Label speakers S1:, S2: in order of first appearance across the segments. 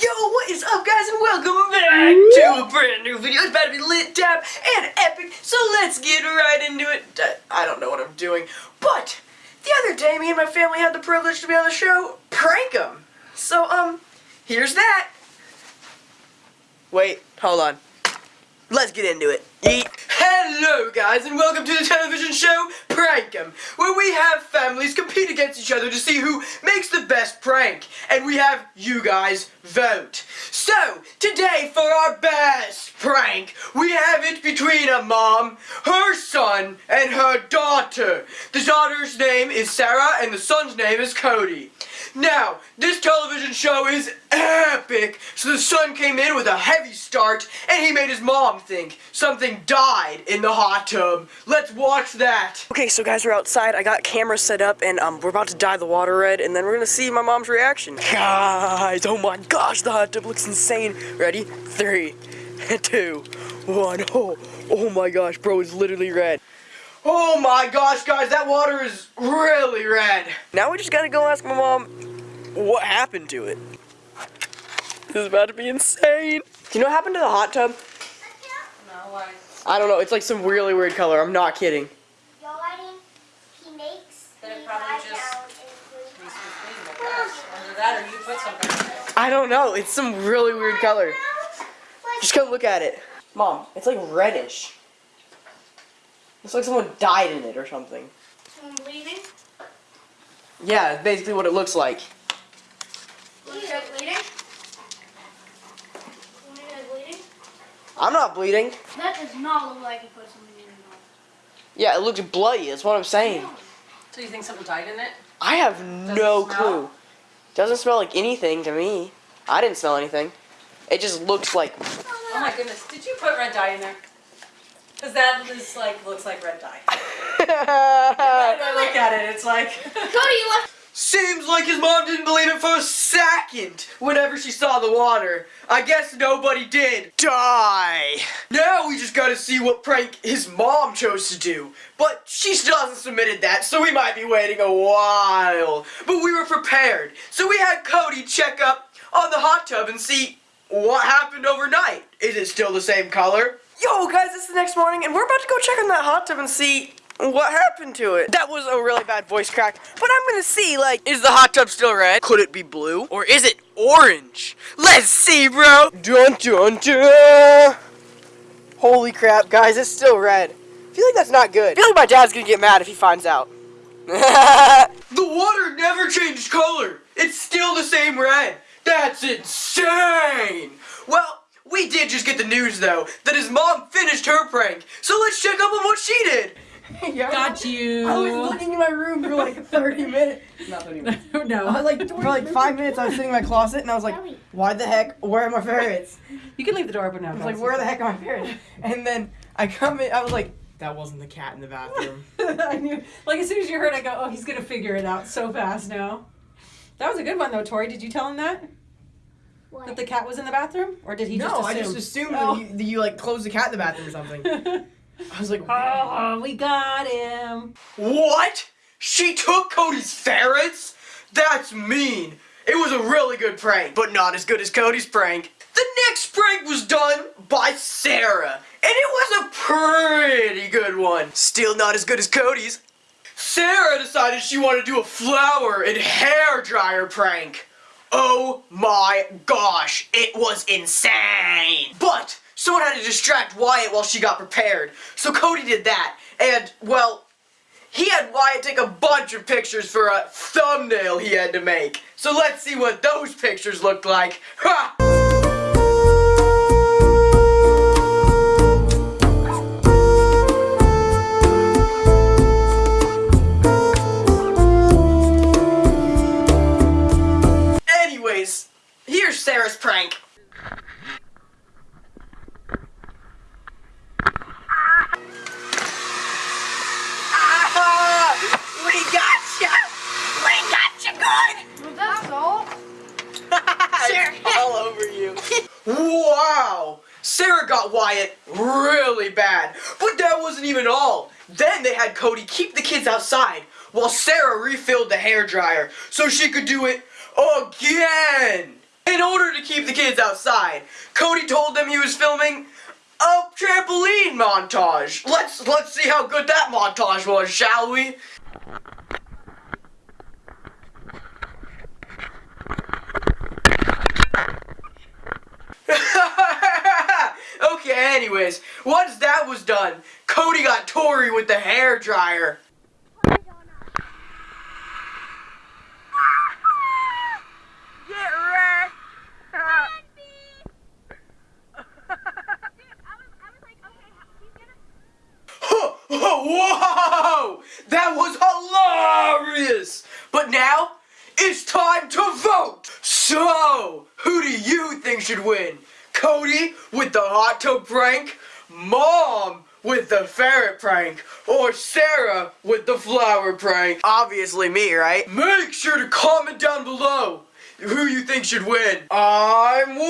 S1: Yo, what is up guys and welcome back to a brand new video. It's about to be lit, tap, and epic, so let's get right into it. I don't know what I'm doing, but the other day me and my family had the privilege to be on the show Prank 'em. So, um, here's that. Wait, hold on. Let's get into it. Yeet. Hello guys and welcome to the television show Prank 'em, where we have families compete against each other to see who makes the best prank. And we have you guys vote. So, today for our best prank, we have it between a mom, her son, and her daughter. The daughter's name is Sarah and the son's name is Cody. Now, this television show is epic. So the son came in with a heavy start and he made his mom think something died in the hot tub. Let's watch that. Okay, so guys, we're outside. I got cameras set up and um, we're about to dye the water red and then we're gonna see my mom's reaction. Guys, oh my gosh, the hot tub looks insane. Ready? Three, two, one. Oh, oh my gosh, bro, it's literally red. Oh my gosh, guys, that water is really red. Now we just gotta go ask my mom what happened to it. This is about to be insane. Do you know what happened to the hot tub?
S2: No, why?
S1: I don't know, it's like some really weird color, I'm not kidding.
S3: I think he makes
S2: Then it
S3: me
S2: probably
S3: lie
S2: just
S3: down and sleep.
S2: Needs to be cleaned, I guess. Either that or you put something in it.
S1: I don't know, it's some really weird color. Just go look at it. Mom, it's like reddish. Looks like someone died in it or something.
S3: I'm bleeding.
S1: Yeah, it's basically what it looks like.
S3: Look at bleeding. Look bleeding.
S1: I'm not bleeding.
S3: That does not look like he put something in it.
S1: Yeah, it looks bloody, that's what I'm saying.
S2: So you think something died in it?
S1: I have no
S2: it
S1: clue. Doesn't smell like anything to me. I didn't smell anything. It just looks like.
S2: Oh my goodness, did you put red dye in there? Cause that is like, looks like red dye. When I look at it, it's like.
S3: Cody, you left.
S1: Seems like his mom didn't believe it for a second whenever she saw the water. I guess nobody did. Die! Now we just gotta see what prank his mom chose to do. But she still hasn't submitted that, so we might be waiting a while. But we were prepared, so we had Cody check up on the hot tub and see what happened overnight. Is it still the same color? Yo, guys, it's the next morning, and we're about to go check on that hot tub and see what happened to it. That was a really bad voice crack, but I'm gonna see, like, is the hot tub still red? Could it be blue? Or is it orange? Let's see, bro! Dun dun dun! Holy crap, guys, it's still red. I feel like that's not good. I feel like my dad's gonna get mad if he finds out. the water never changed color. It's still the same red. That's insane! Well, we did just get the news, though, that his mom finished her prank. So let's check up on what she did. yeah,
S2: Got you.
S1: I was looking in my room for like 30 minutes. Not 30 minutes. no. I
S2: no.
S1: was like, for like five minutes, I was sitting in my closet and I was like, why the heck, where are my ferrets?
S2: You can leave the door open now.
S1: I was like, where the heck are my ferrets? And then I come in, I was like, that wasn't the cat in the bathroom.
S2: I knew. Like as soon as you heard, I go, oh, he's gonna figure it out so fast now. That was a good one though, Tori. Did you tell him that that the cat was in the bathroom, or did he
S1: no,
S2: just assume?
S1: I just assumed
S2: Oh.
S1: that, you, that you like closed the cat in the bathroom or something. I was like,
S2: oh, we got him.
S1: What? She took Cody's ferrets? That's mean. It was a really good prank, but not as good as Cody's prank. The next prank was done by Sarah, and it was a pretty good one. Still not as good as Cody's. Sarah decided she wanted to do a flour and hair dryer prank. Oh my gosh, it was insane. But someone had to distract Wyatt while she got prepared. So Cody did that. And, well, he had Wyatt take a bunch of pictures for a thumbnail he had to make. So let's see what those pictures looked like. Ha! Got Wyatt really bad. But that wasn't even all. Then they had Cody keep the kids outside while Sarah refilled the hair dryer so she could do it again. In order to keep the kids outside, Cody told them he was filming a trampoline montage. Let's let's see how good that montage was, shall we? okay, anyways, once that was done, Cody got Tori with the hair dryer. Whoa! That was hilarious! But now, it's time to vote! So, who do you think should win? Cody with the hot tub prank? Mom with the ferret prank? Or Sarah with the flour prank? Obviously me, right? Make sure to comment down below who you think should win. I'm waiting.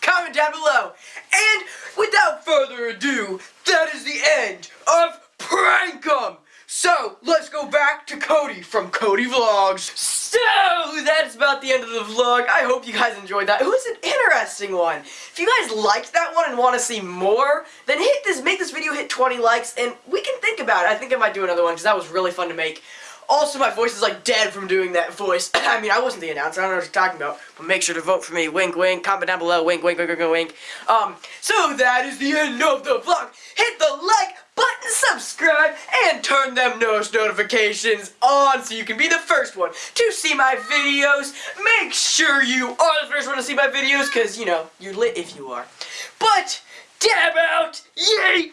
S1: Comment down below. And without further ado, that is the end of Prank 'em. So let's go back to Cody from Cody Vlogs. So that's about the end of the vlog. I hope you guys enjoyed that. It was an interesting one. If you guys liked that one and want to see more, then hit this, make this video hit 20 likes, and we can think about it. I think I might do another one because that was really fun to make. Also, my voice is like dead from doing that voice. I mean, I wasn't the announcer. I don't know what you're talking about. But make sure to vote for me. Wink, wink. Comment down below. Wink, wink, wink, wink, wink, wink. Um, so that is the end of the vlog. Hit the like button, subscribe, and turn them nose notifications on so you can be the first one to see my videos. Make sure you are the first one to see my videos because, you know, you're lit if you are. But, dab out, yay!